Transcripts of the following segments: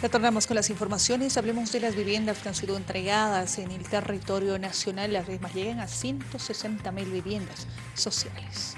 Retornamos con las informaciones, hablemos de las viviendas que han sido entregadas en el territorio nacional. Las mismas llegan a 160 mil viviendas sociales.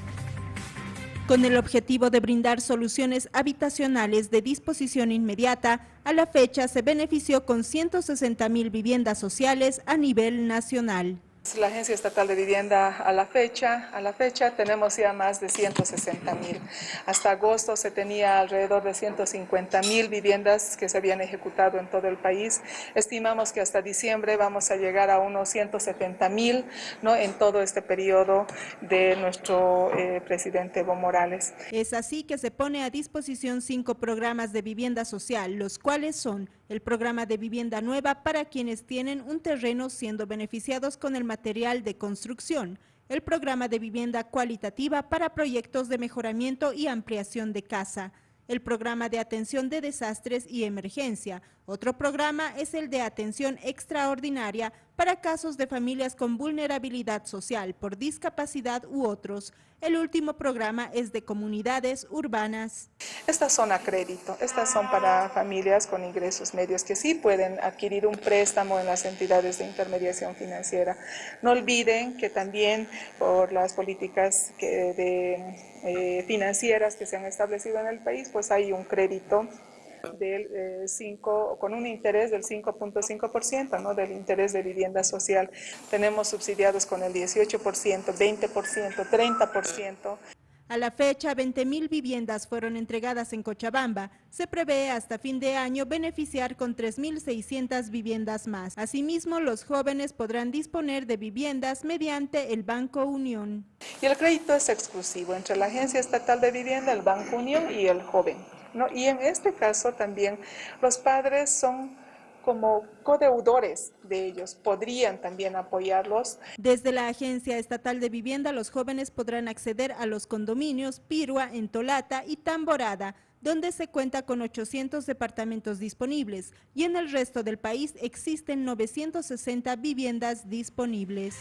Con el objetivo de brindar soluciones habitacionales de disposición inmediata, a la fecha se benefició con 160 mil viviendas sociales a nivel nacional. La Agencia Estatal de Vivienda a la fecha, a la fecha tenemos ya más de 160 mil. Hasta agosto se tenía alrededor de 150 mil viviendas que se habían ejecutado en todo el país. Estimamos que hasta diciembre vamos a llegar a unos 170 mil ¿no? en todo este periodo de nuestro eh, presidente Evo Morales. Es así que se pone a disposición cinco programas de vivienda social, los cuales son el programa de vivienda nueva para quienes tienen un terreno siendo beneficiados con el material de construcción, el programa de vivienda cualitativa para proyectos de mejoramiento y ampliación de casa, el programa de atención de desastres y emergencia. Otro programa es el de atención extraordinaria para casos de familias con vulnerabilidad social por discapacidad u otros. El último programa es de comunidades urbanas. Estas son a crédito, estas son para familias con ingresos medios que sí pueden adquirir un préstamo en las entidades de intermediación financiera. No olviden que también por las políticas eh, financieras que se han establecido en el país, pues hay un crédito del 5, eh, con un interés del 5.5%, ¿no? del interés de vivienda social. Tenemos subsidiados con el 18%, 20%, 30%. A la fecha, 20.000 viviendas fueron entregadas en Cochabamba. Se prevé hasta fin de año beneficiar con 3.600 viviendas más. Asimismo, los jóvenes podrán disponer de viviendas mediante el Banco Unión. Y el crédito es exclusivo entre la Agencia Estatal de Vivienda, el Banco Unión y el joven. Y en este caso también los padres son como codeudores de ellos, podrían también apoyarlos. Desde la Agencia Estatal de Vivienda, los jóvenes podrán acceder a los condominios Pirua, Entolata y Tamborada, donde se cuenta con 800 departamentos disponibles y en el resto del país existen 960 viviendas disponibles.